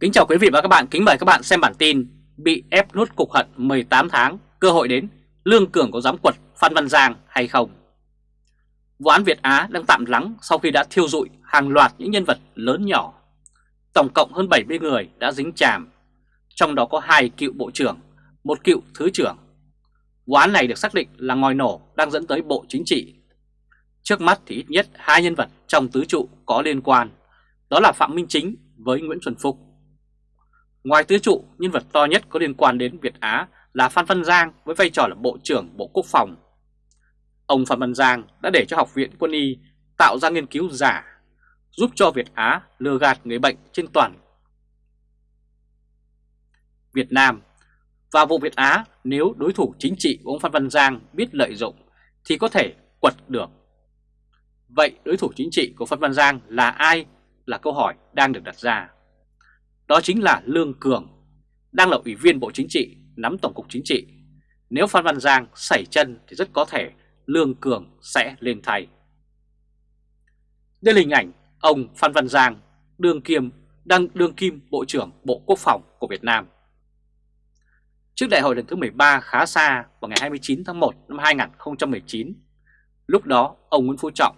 Kính chào quý vị và các bạn, kính mời các bạn xem bản tin Bị ép nút cục hận 18 tháng, cơ hội đến, Lương Cường có dám quật Phan Văn Giang hay không? Vụ án Việt Á đang tạm lắng sau khi đã thiêu dụi hàng loạt những nhân vật lớn nhỏ. Tổng cộng hơn 70 người đã dính chàm, trong đó có hai cựu bộ trưởng, một cựu thứ trưởng. Vụ án này được xác định là ngòi nổ đang dẫn tới Bộ Chính trị. Trước mắt thì ít nhất hai nhân vật trong tứ trụ có liên quan, đó là Phạm Minh Chính với Nguyễn Xuân Phúc. Ngoài tứ trụ, nhân vật to nhất có liên quan đến Việt Á là Phan Văn Giang với vai trò là Bộ trưởng Bộ Quốc phòng. Ông Phan Văn Giang đã để cho Học viện Quân y tạo ra nghiên cứu giả, giúp cho Việt Á lừa gạt người bệnh trên toàn Việt Nam. Và vụ Việt Á nếu đối thủ chính trị của ông Phan Văn Giang biết lợi dụng thì có thể quật được. Vậy đối thủ chính trị của Phan Văn Giang là ai là câu hỏi đang được đặt ra. Đó chính là Lương Cường, đang là Ủy viên Bộ Chính trị, nắm Tổng cục Chính trị. Nếu Phan Văn Giang xảy chân thì rất có thể Lương Cường sẽ lên thay. Đây là hình ảnh ông Phan Văn Giang, đương kiêm, đang đương kim Bộ trưởng Bộ Quốc phòng của Việt Nam. Trước đại hội lần thứ 13 khá xa vào ngày 29 tháng 1 năm 2019, lúc đó ông Nguyễn Phú Trọng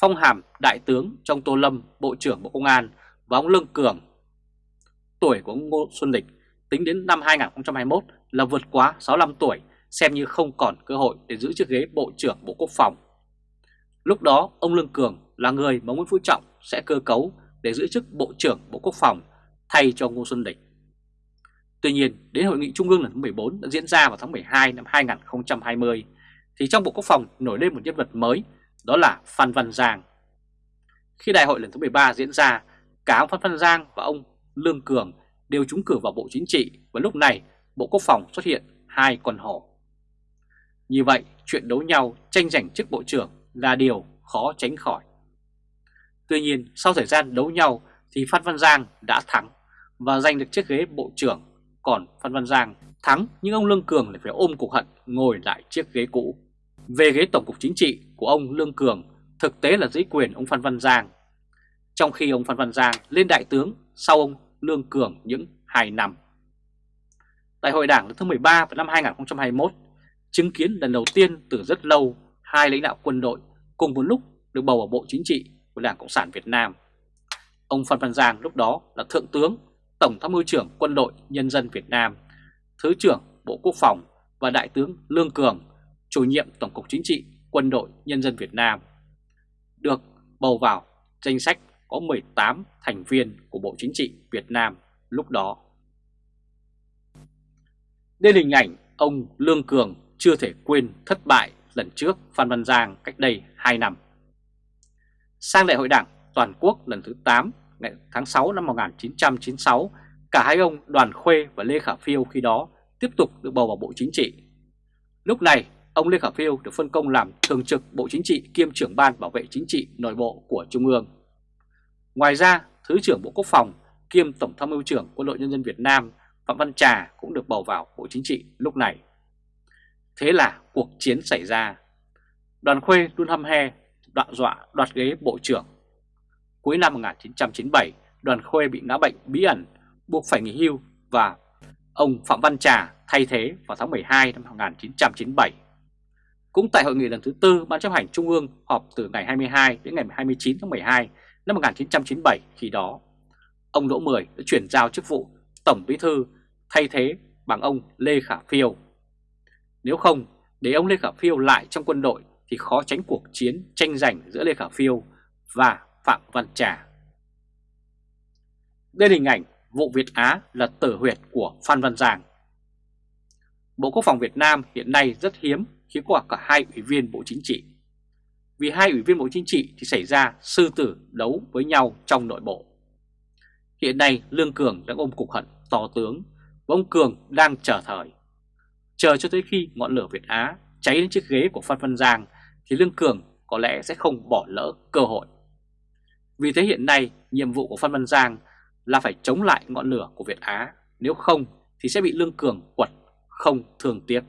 phong hàm Đại tướng trong Tô Lâm, Bộ trưởng Bộ Công an và ông Lương Cường. Tuổi của ông Ngô Xuân Lịch tính đến năm 2021 là vượt quá 65 tuổi, xem như không còn cơ hội để giữ chiếc ghế Bộ trưởng Bộ Quốc phòng. Lúc đó, ông Lương Cường là người mà Nguyễn Phú Trọng sẽ cơ cấu để giữ chức Bộ trưởng Bộ Quốc phòng thay cho Ngô Xuân Lịch. Tuy nhiên, đến Hội nghị Trung ương lần thứ 14 đã diễn ra vào tháng 12 năm 2020, thì trong Bộ Quốc phòng nổi lên một nhân vật mới đó là Phan Văn Giang. Khi đại hội lần thứ 13 diễn ra, cả ông Phan Văn Giang và ông Lương Cường đều trúng cử vào Bộ Chính trị và lúc này Bộ Quốc phòng xuất hiện hai con hổ. Như vậy, chuyện đấu nhau tranh giành chức Bộ trưởng là điều khó tránh khỏi. Tuy nhiên, sau thời gian đấu nhau thì Phan Văn Giang đã thắng và giành được chiếc ghế Bộ trưởng, còn Phan Văn Giang thắng nhưng ông Lương Cường lại phải ôm cục hận ngồi lại chiếc ghế cũ. Về ghế Tổng cục Chính trị của ông Lương Cường thực tế là dưới quyền ông Phan Văn Giang. Trong khi ông Phan Văn Giang lên đại tướng sau ông Lương Cường những 2 năm. Đại hội đảng lần thứ 13 vào năm 2021 chứng kiến lần đầu tiên từ rất lâu hai lãnh đạo quân đội cùng một lúc được bầu vào Bộ Chính trị của Đảng Cộng sản Việt Nam. Ông Phan Văn Giang lúc đó là Thượng tướng, Tổng tham mưu trưởng Quân đội Nhân dân Việt Nam, Thứ trưởng Bộ Quốc phòng và Đại tướng Lương Cường, chủ nhiệm Tổng cục Chính trị Quân đội Nhân dân Việt Nam được bầu vào danh sách có 18 thành viên của Bộ Chính trị Việt Nam lúc đó. Đây là hình ảnh ông Lương Cường chưa thể quên thất bại lần trước Phan Văn Giang cách đây 2 năm. Sang đại hội đảng toàn quốc lần thứ 8 ngày tháng 6 năm 1996, cả hai ông Đoàn Khuê và Lê Khả Phiêu khi đó tiếp tục được bầu vào Bộ Chính trị. Lúc này, ông Lê Khả Phiêu được phân công làm thường trực Bộ Chính trị kiêm trưởng ban bảo vệ chính trị nội bộ của Trung ương. Ngoài ra, Thứ trưởng Bộ Quốc phòng kiêm Tổng tham mưu trưởng Quân đội Nhân dân Việt Nam Phạm Văn Trà cũng được bầu vào Bộ Chính trị lúc này. Thế là cuộc chiến xảy ra. Đoàn Khuê luôn hăm he, đọa dọa đoạt ghế Bộ trưởng. Cuối năm 1997, đoàn Khuê bị ngã bệnh bí ẩn, buộc phải nghỉ hưu và ông Phạm Văn Trà thay thế vào tháng 12 năm 1997. Cũng tại hội nghị lần thứ tư Ban chấp hành Trung ương họp từ ngày 22 đến ngày 29 tháng 12 năm 1997 khi đó, ông Đỗ Mười đã chuyển giao chức vụ Tổng Bí thư thay thế bằng ông Lê Khả Phiêu. Nếu không, để ông Lê Khả Phiêu lại trong quân đội thì khó tránh cuộc chiến tranh giành giữa Lê Khả Phiêu và Phạm Văn Trà. Đây là hình ảnh vụ Việt Á là tử huyệt của Phan Văn Giang. Bộ Quốc phòng Việt Nam hiện nay rất hiếm khi có cả hai ủy viên Bộ Chính trị. Vì hai ủy viên Bộ Chính trị thì xảy ra sư tử đấu với nhau trong nội bộ. Hiện nay Lương Cường đang ôm cục hận to tướng và ông Cường đang chờ thời. Chờ cho tới khi ngọn lửa Việt Á cháy đến chiếc ghế của Phan Văn Giang thì Lương Cường có lẽ sẽ không bỏ lỡ cơ hội. Vì thế hiện nay nhiệm vụ của Phan Văn Giang là phải chống lại ngọn lửa của Việt Á, nếu không thì sẽ bị Lương Cường quật không thường tiếc.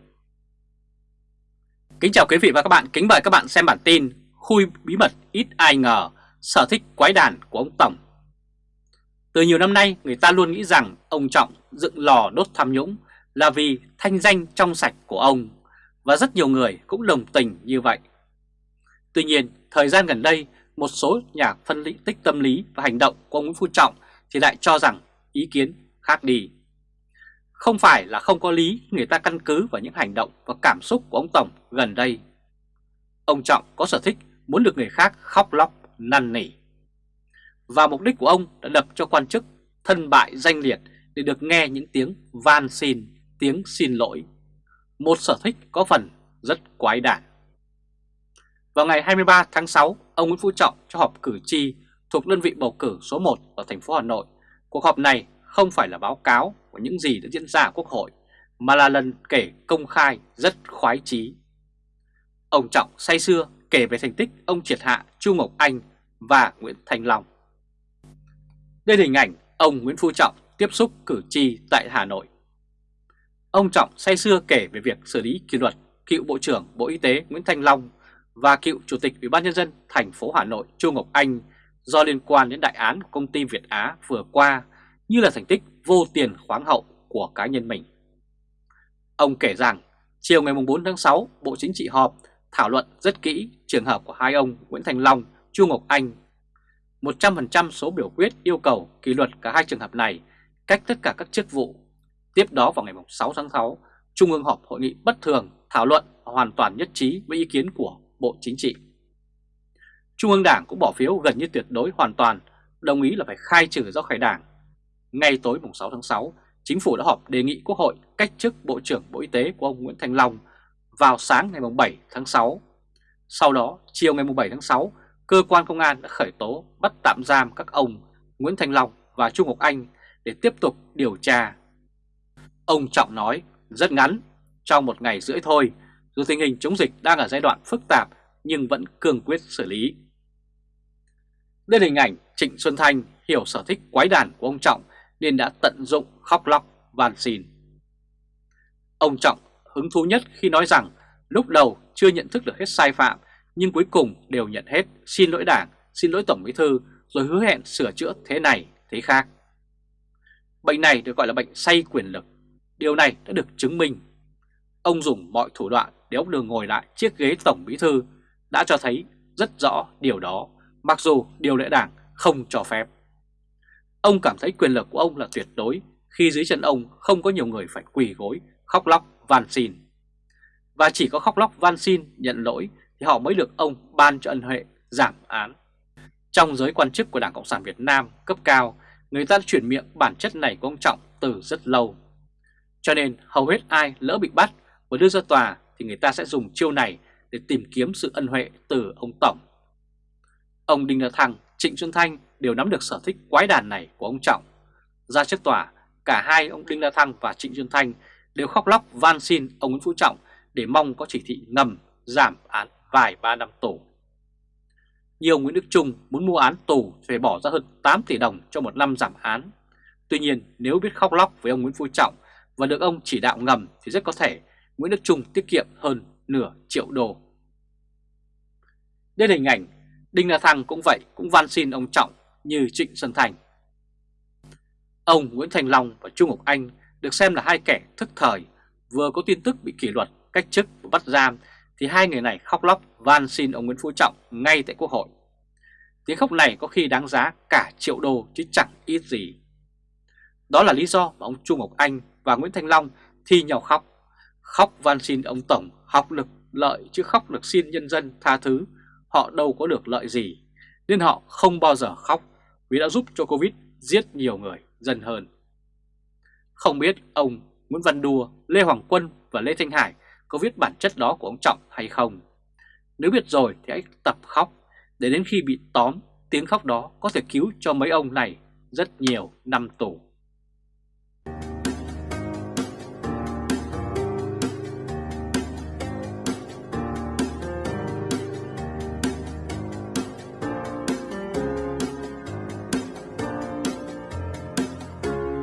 Kính chào quý vị và các bạn, kính mời các bạn xem bản tin Khui bí mật ít ai ngờ, sở thích quái đàn của ông Tổng. Từ nhiều năm nay người ta luôn nghĩ rằng ông Trọng dựng lò đốt tham nhũng là vì thanh danh trong sạch của ông và rất nhiều người cũng đồng tình như vậy. Tuy nhiên, thời gian gần đây, một số nhà phân tích tâm lý và hành động của ông Nguyễn Phú Trọng thì lại cho rằng ý kiến khác đi. Không phải là không có lý người ta căn cứ vào những hành động và cảm xúc của ông Tổng gần đây. Ông Trọng có sở thích muốn được người khác khóc lóc, năn nỉ. Và mục đích của ông đã đập cho quan chức thân bại danh liệt để được nghe những tiếng van xin, tiếng xin lỗi. Một sở thích có phần rất quái đản. Vào ngày 23 tháng 6, ông Nguyễn Phú Trọng cho họp cử tri thuộc đơn vị bầu cử số 1 ở thành phố Hà Nội. Cuộc họp này không phải là báo cáo của những gì đã diễn ra ở Quốc hội, mà là lần kể công khai rất khoái chí. Ông Trọng say xưa kể về thành tích ông triệt hạ Chu Ngọc Anh và Nguyễn Thành Long. Đây là hình ảnh ông Nguyễn Phú Trọng tiếp xúc cử tri tại Hà Nội. Ông Trọng say xưa kể về việc xử lý kỷ luật cựu Bộ trưởng Bộ Y tế Nguyễn Thành Long và cựu Chủ tịch Ủy ban nhân dân thành phố Hà Nội Chu Ngọc Anh do liên quan đến đại án của công ty Việt Á vừa qua như là thành tích vô tiền khoáng hậu của cá nhân mình. Ông kể rằng chiều ngày 4 tháng 6 Bộ Chính trị họp thảo luận rất kỹ trường hợp của hai ông Nguyễn Thành Long, Chu Ngọc Anh. 100% số biểu quyết yêu cầu kỷ luật cả hai trường hợp này cách tất cả các chức vụ. Tiếp đó vào ngày 6 tháng 6, Trung ương họp hội nghị bất thường thảo luận hoàn toàn nhất trí với ý kiến của Bộ Chính trị. Trung ương Đảng cũng bỏ phiếu gần như tuyệt đối hoàn toàn, đồng ý là phải khai trừ ra khỏi Đảng. Ngay tối mùng 6 tháng 6, Chính phủ đã họp đề nghị Quốc hội cách chức Bộ trưởng Bộ Y tế của ông Nguyễn Thành Long vào sáng ngày 7 tháng 6. Sau đó, chiều ngày 7 tháng 6, cơ quan công an đã khởi tố bắt tạm giam các ông Nguyễn Thành Long và Trung Ngọc Anh để tiếp tục điều tra. Ông Trọng nói rất ngắn, trong một ngày rưỡi thôi, dù tình hình chống dịch đang ở giai đoạn phức tạp nhưng vẫn cương quyết xử lý. Đây là hình ảnh Trịnh Xuân Thanh hiểu sở thích quái đản của ông Trọng nên đã tận dụng khóc lóc van xin. Ông Trọng hứng thú nhất khi nói rằng lúc đầu chưa nhận thức được hết sai phạm nhưng cuối cùng đều nhận hết xin lỗi đảng, xin lỗi Tổng Bí Thư rồi hứa hẹn sửa chữa thế này, thế khác. Bệnh này được gọi là bệnh say quyền lực. Điều này đã được chứng minh. Ông dùng mọi thủ đoạn để ông đường ngồi lại chiếc ghế Tổng Bí Thư đã cho thấy rất rõ điều đó, mặc dù điều lệ đảng không cho phép. Ông cảm thấy quyền lực của ông là tuyệt đối khi dưới chân ông không có nhiều người phải quỳ gối, khóc lóc, van xin. Và chỉ có khóc lóc van xin, nhận lỗi thì họ mới được ông ban cho ân huệ giảm án. Trong giới quan chức của Đảng Cộng sản Việt Nam cấp cao, người ta chuyển miệng bản chất này của ông Trọng từ rất lâu. Cho nên hầu hết ai lỡ bị bắt và đưa ra tòa thì người ta sẽ dùng chiêu này để tìm kiếm sự ân huệ từ ông Tổng. Ông Đinh La Thăng, Trịnh Xuân Thanh đều nắm được sở thích quái đàn này của ông Trọng. Ra trước tòa, cả hai ông Đinh La Thăng và Trịnh Xuân Thanh đều khóc lóc van xin ông Nguyễn Phú Trọng để mong có chỉ thị ngầm giảm án vài ba năm tù. Nhiều Nguyễn Đức Trung muốn mua án tù phải bỏ ra hơn 8 tỷ đồng cho một năm giảm án. Tuy nhiên nếu biết khóc lóc với ông Nguyễn Phú Trọng và được ông chỉ đạo ngầm thì rất có thể Nguyễn Đức Trung tiết kiệm hơn nửa triệu đô. Đây là hình ảnh Đinh La Thăng cũng vậy, cũng van xin ông Trọng như Trịnh Xuân Thành. Ông Nguyễn Thành Long và Trung Ngọc Anh được xem là hai kẻ thức thời, vừa có tin tức bị kỷ luật, cách chức và bắt giam thì hai người này khóc lóc van xin ông Nguyễn Phú Trọng ngay tại Quốc hội. Tiếng khóc này có khi đáng giá cả triệu đô chứ chẳng ít gì. Đó là lý do mà ông Trung Ngọc Anh và Nguyễn Thanh Long thi nhau khóc. Khóc van xin ông Tổng học lực lợi chứ khóc được xin nhân dân tha thứ. Họ đâu có được lợi gì, nên họ không bao giờ khóc vì đã giúp cho Covid giết nhiều người dân hơn. Không biết ông Nguyễn Văn Đùa, Lê Hoàng Quân và Lê Thanh Hải có viết bản chất đó của ông Trọng hay không. Nếu biết rồi thì hãy tập khóc để đến khi bị tóm tiếng khóc đó có thể cứu cho mấy ông này rất nhiều năm tù.